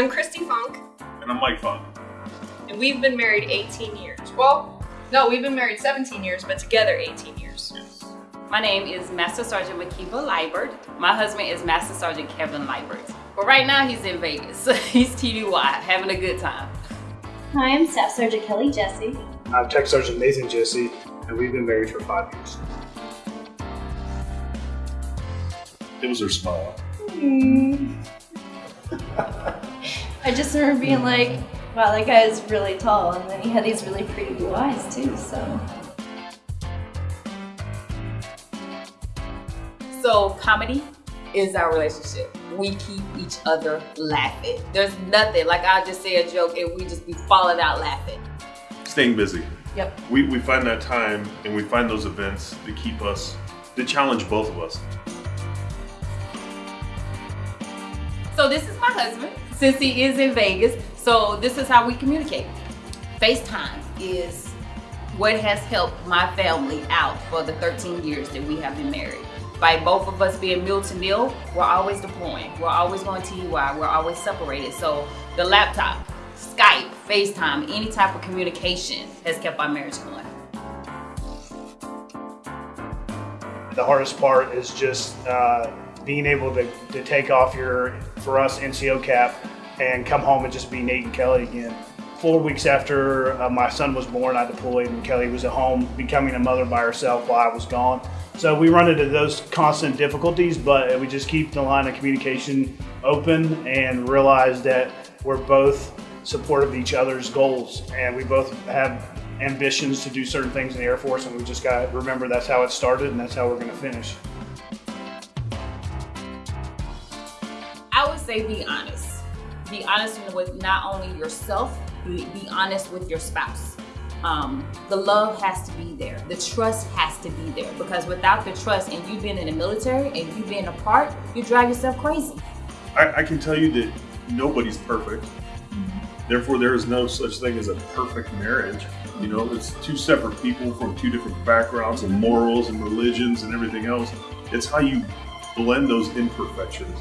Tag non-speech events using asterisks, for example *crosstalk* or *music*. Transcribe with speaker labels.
Speaker 1: I'm Christy Funk,
Speaker 2: And I'm Mike Funk.
Speaker 1: and we've been married 18 years. Well, no, we've been married 17 years, but together 18 years.
Speaker 2: Yes.
Speaker 3: My name is Master Sergeant Makiva Liebert. My husband is Master Sergeant Kevin Liebert. But right now he's in Vegas. *laughs* he's TDY, having a good time.
Speaker 4: Hi, I'm Staff Sergeant Kelly Jesse.
Speaker 5: I'm Tech Sergeant Nathan Jesse, and we've been married for five years.
Speaker 2: It was her smile. Mm.
Speaker 4: I just remember being like, wow, that guy is really tall, and then he had these really pretty blue eyes too, so.
Speaker 3: So comedy is our relationship. We keep each other laughing. There's nothing, like I'll just say a joke and we just be falling out laughing.
Speaker 2: Staying busy.
Speaker 3: Yep.
Speaker 2: We, we find that time and we find those events to keep us, to challenge both of us.
Speaker 3: So this is my husband, since he is in Vegas. So this is how we communicate. FaceTime is what has helped my family out for the 13 years that we have been married. By both of us being mil to mil, we're always deploying. We're always going TDY. We're always separated. So the laptop, Skype, FaceTime, any type of communication has kept our marriage going.
Speaker 5: The hardest part is just uh, being able to, to take off your, for us, NCO cap and come home and just be Nate and Kelly again. Four weeks after uh, my son was born, I deployed and Kelly was at home becoming a mother by herself while I was gone. So we run into those constant difficulties, but we just keep the line of communication open and realize that we're both supportive of each other's goals and we both have ambitions to do certain things in the Air Force and we just got to remember that's how it started and that's how we're going to finish.
Speaker 3: I would say be honest. Be honest with not only yourself, be, be honest with your spouse. Um, the love has to be there. The trust has to be there because without the trust and you being in the military and you being apart, you drive yourself crazy.
Speaker 2: I, I can tell you that nobody's perfect. Therefore, there is no such thing as a perfect marriage. You know, it's two separate people from two different backgrounds and morals and religions and everything else. It's how you blend those imperfections